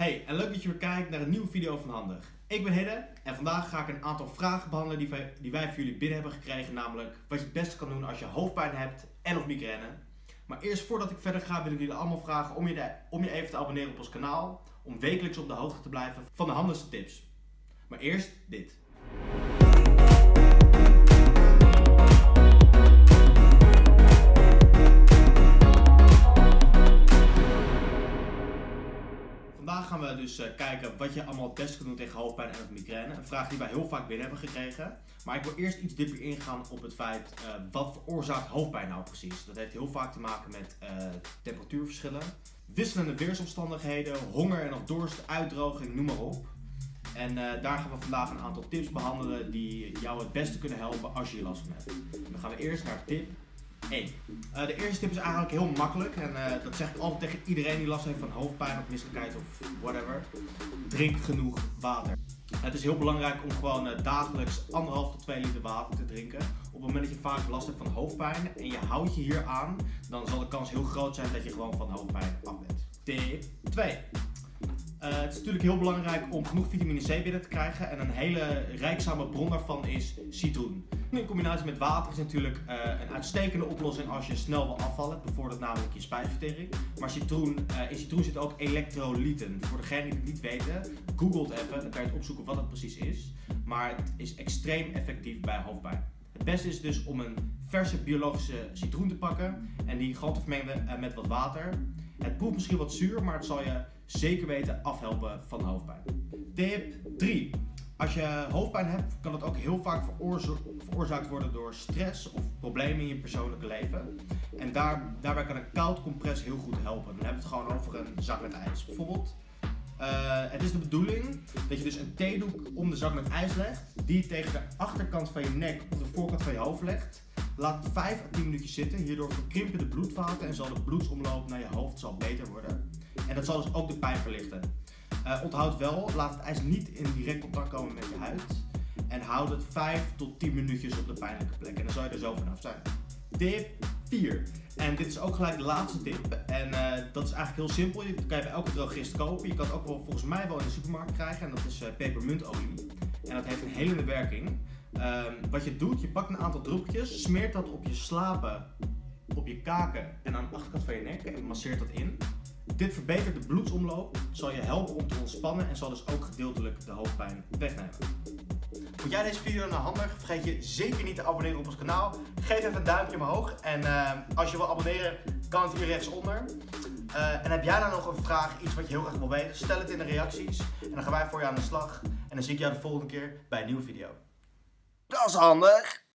Hey, en leuk dat je weer kijkt naar een nieuwe video van Handig. Ik ben Hidde en vandaag ga ik een aantal vragen behandelen die wij, die wij voor jullie binnen hebben gekregen. Namelijk wat je het beste kan doen als je hoofdpijn hebt en of migraine. Maar eerst voordat ik verder ga wil ik jullie allemaal vragen om je, om je even te abonneren op ons kanaal. Om wekelijks op de hoogte te blijven van de handigste tips. Maar eerst dit. Vandaag gaan we dus eh, kijken wat je allemaal het beste kan doen tegen hoofdpijn en migraine. Een vraag die wij heel vaak binnen hebben gekregen. Maar ik wil eerst iets dieper ingaan op het feit uh, wat veroorzaakt hoofdpijn nou precies. Dat heeft heel vaak te maken met uh, temperatuurverschillen, wisselende weersomstandigheden, honger en of dorst, uitdroging, noem maar op. En daar gaan we vandaag een aantal tips behandelen die jou het beste kunnen helpen als je hier last van hebt. dan gaan we eerst naar tip 1. Uh, de eerste tip is eigenlijk heel makkelijk en uh, dat zeg ik altijd tegen iedereen die last heeft van hoofdpijn of misselijkheid of whatever. Drink genoeg water. Het is heel belangrijk om gewoon uh, dagelijks 1,5 tot 2 liter water te drinken. Op het moment dat je vaak last hebt van hoofdpijn en je houdt je hier aan, dan zal de kans heel groot zijn dat je gewoon van hoofdpijn af bent. Tip 2. Uh, het is natuurlijk heel belangrijk om genoeg vitamine C binnen te krijgen en een hele rijkzame bron daarvan is citroen. In combinatie met water is natuurlijk uh, een uitstekende oplossing als je snel wil afvallen. Het bevordert namelijk je spijsvertering. Maar citroen, uh, in citroen zitten ook elektrolyten. Voor degenen die het niet weten, google het even, dan kan je het opzoeken wat het precies is. Maar het is extreem effectief bij hoofdpijn. Het beste is dus om een verse biologische citroen te pakken en die gewoon te vermengen met wat water. Het proeft misschien wat zuur, maar het zal je zeker weten afhelpen van hoofdpijn. Tip 3. Als je hoofdpijn hebt, kan het ook heel vaak veroorzaakt worden door stress of problemen in je persoonlijke leven. En daar, daarbij kan een koud compress heel goed helpen. Dan hebben we het gewoon over een zak met ijs. Bijvoorbeeld, uh, het is de bedoeling dat je dus een theedoek om de zak met ijs legt, die je tegen de achterkant van je nek of de voorkant van je hoofd legt. Laat 5 à 10 minuutjes zitten, hierdoor verkrimpen de bloedvaten en zal de bloedsomloop naar je hoofd zal beter worden. En dat zal dus ook de pijn verlichten. Uh, onthoud wel, laat het ijs niet in direct contact komen met je huid. En houd het 5 tot 10 minuutjes op de pijnlijke plek. En dan zal je er zo vanaf zijn. Tip 4. En dit is ook gelijk de laatste tip. En uh, dat is eigenlijk heel simpel. Je kan je bij elke drogist kopen. Je kan het ook wel volgens mij wel in de supermarkt krijgen. En dat is uh, pepermuntolie. En dat heeft een helende werking. Um, wat je doet, je pakt een aantal druppeltjes, smeert dat op je slapen, op je kaken en aan de achterkant van je nek en masseert dat in. Dit verbetert de bloedsomloop, zal je helpen om te ontspannen en zal dus ook gedeeltelijk de hoofdpijn wegnemen. Vond jij deze video nou handig? Vergeet je zeker niet te abonneren op ons kanaal. Geef even een duimpje omhoog en uh, als je wil abonneren kan het hier rechtsonder. Uh, en heb jij nou nog een vraag, iets wat je heel graag wil weten, stel het in de reacties. En dan gaan wij voor je aan de slag. En dan zie ik jou de volgende keer bij een nieuwe video. Dat is handig!